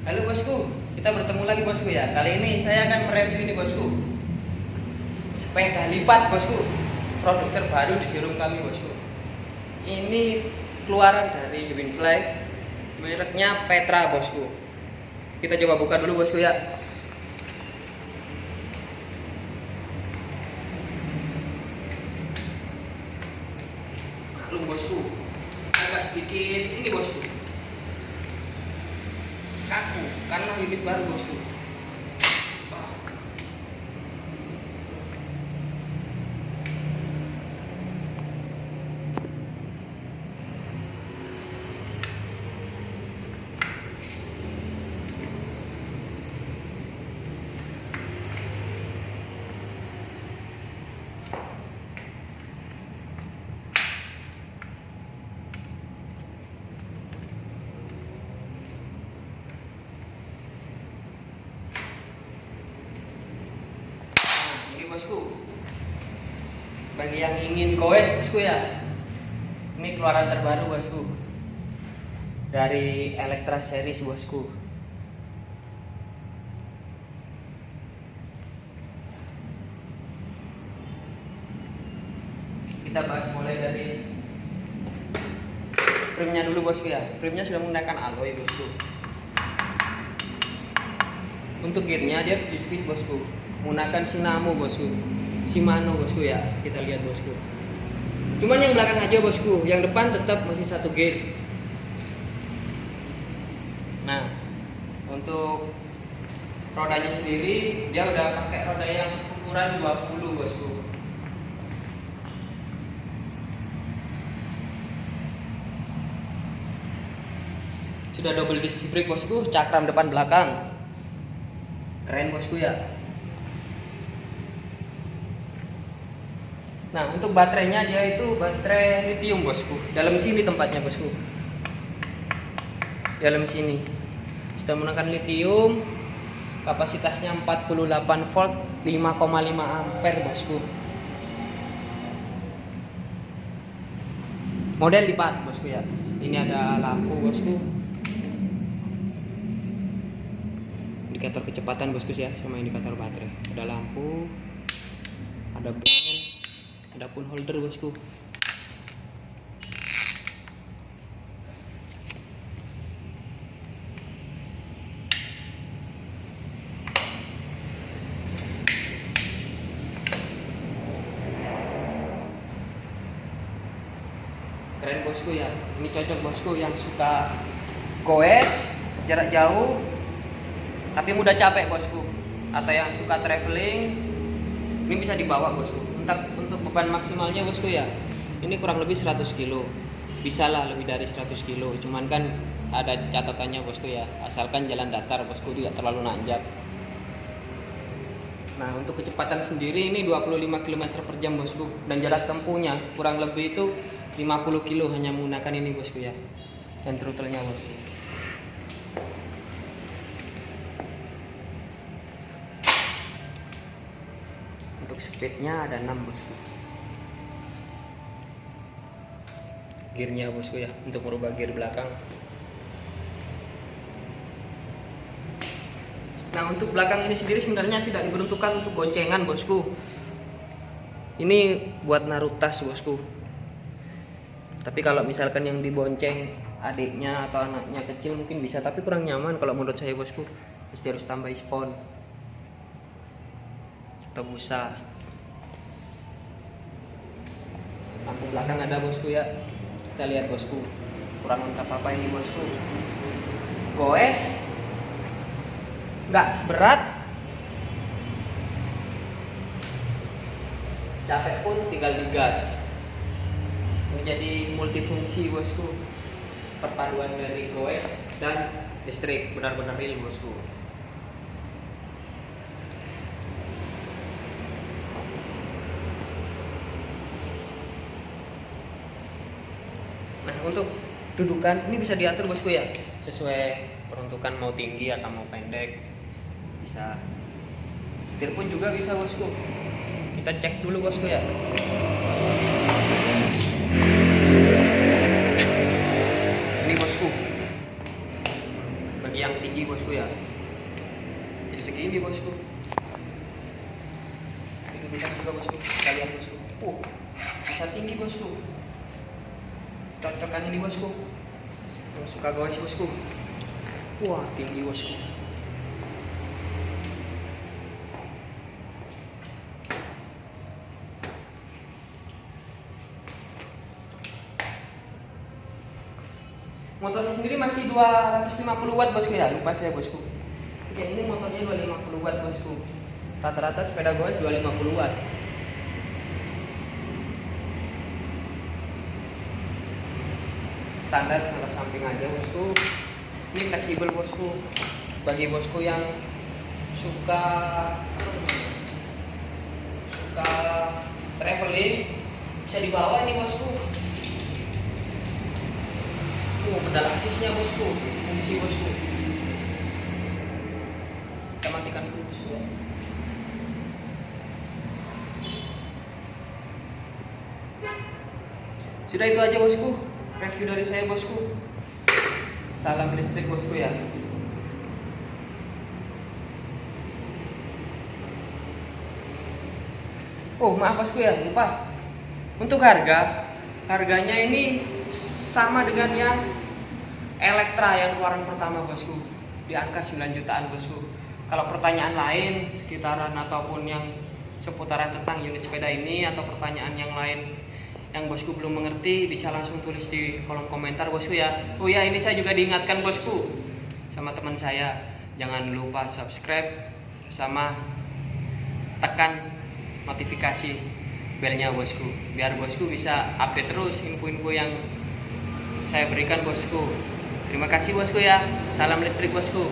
Halo bosku, kita bertemu lagi bosku ya. Kali ini saya akan mereview ini bosku. Sepeda lipat bosku. Produk terbaru di showroom kami bosku. Ini keluaran dari Greenfly. Mereknya Petra bosku. Kita coba buka dulu bosku ya. Maklum bosku. Agak sedikit ini bosku kaku karena bibit baru bosku Nah, ini bosku. Bagi yang ingin koes bosku ya. Ini keluaran terbaru bosku. Dari Electra series bosku. Kita bahas mulai dari Primnya dulu bosku ya. Primnya sudah menggunakan alloy bosku. Untuk gearnya dia di speed bosku menggunakan Sinamo bosku. Shimano bosku ya. Kita lihat bosku. Cuman yang belakang aja bosku. Yang depan tetap masih satu gear nah untuk rodanya sendiri dia udah pakai roda yang ukuran 20 bosku. Sudah double disc brake bosku. Cakram depan belakang. Keren bosku ya Nah, untuk baterainya dia itu baterai lithium, bosku. Dalam sini tempatnya, bosku. Dalam sini. Kita menggunakan lithium. Kapasitasnya 48 volt, 5,5 ampere, bosku. Model lipat, bosku ya. Ini ada lampu, bosku. Indikator kecepatan, bosku ya, sama indikator baterai. Ada lampu. Ada band ada pun holder bosku. Keren bosku ya. Ini cocok bosku yang suka goes jarak jauh tapi mudah capek bosku. Atau yang suka traveling ini bisa dibawa bosku. Untuk untuk beban maksimalnya bosku ya ini kurang lebih 100 kilo. Bisa lah lebih dari 100 kilo. Cuman kan ada catatannya bosku ya asalkan jalan datar bosku tidak terlalu nanjak. Nah untuk kecepatan sendiri ini 25 km per jam bosku. Dan jarak tempuhnya kurang lebih itu 50 kilo hanya menggunakan ini bosku ya dan throttle-nya bosku untuk speednya ada 6 bosku. Gearnya bosku ya untuk merubah gear belakang. Nah untuk belakang ini sendiri sebenarnya tidak diperuntukkan untuk goncengan bosku. Ini buat naruh tas bosku. Tapi kalau misalkan yang dibonceng adiknya atau anaknya kecil mungkin bisa tapi kurang nyaman kalau menurut saya bosku. Pasti harus tambah spon busa lampu belakang ada bosku ya. Kita lihat bosku. Kurang lengkap apa ini bosku? Goes? Nggak berat? Capek pun tinggal digas. Ini jadi multifungsi bosku. Perpaduan dari goes dan listrik. Benar-benar real bosku untuk dudukan. Ini bisa diatur bosku ya? Sesuai peruntukan mau tinggi atau mau pendek. Bisa. Setir pun juga bisa bosku. Kita cek dulu bosku ya. Ini bosku. Bagi yang tinggi bosku ya. Ya segini bosku. Ini bisa juga bosku. Kita lihat bosku. Uh bisa tinggi bosku cocokan ini bosku. Yang suka goes bosku. Wah. Tinggi bosku. Motornya sendiri masih 250 watt bosku. Ya lupa saya bosku. Oke ini motornya 250 watt bosku. Rata-rata sepeda goes 250 watt standar salah samping aja bosku. Ini fleksibel bosku. Bagi bosku yang suka suka traveling bisa dibawa ini bosku. Oh, pedal aksesnya bosku, fungsi bosku. Kita matikan dulu bosku ya. Sudah itu aja bosku, review dari saya bosku. Salam listrik bosku ya. Oh maaf bosku ya, lupa. Untuk harga, harganya ini sama dengan yang Elektra yang keluaran pertama bosku di angka 9 jutaan bosku kalau pertanyaan lain sekitaran ataupun yang seputaran tentang unit sepeda ini atau pertanyaan yang lain yang bosku belum mengerti bisa langsung tulis di kolom komentar bosku ya. Oh ya ini saya juga diingatkan bosku sama teman saya. Jangan lupa subscribe sama tekan notifikasi belnya bosku biar bosku bisa update terus info-info yang saya berikan bosku. Terima kasih bosku ya. Salam listrik bosku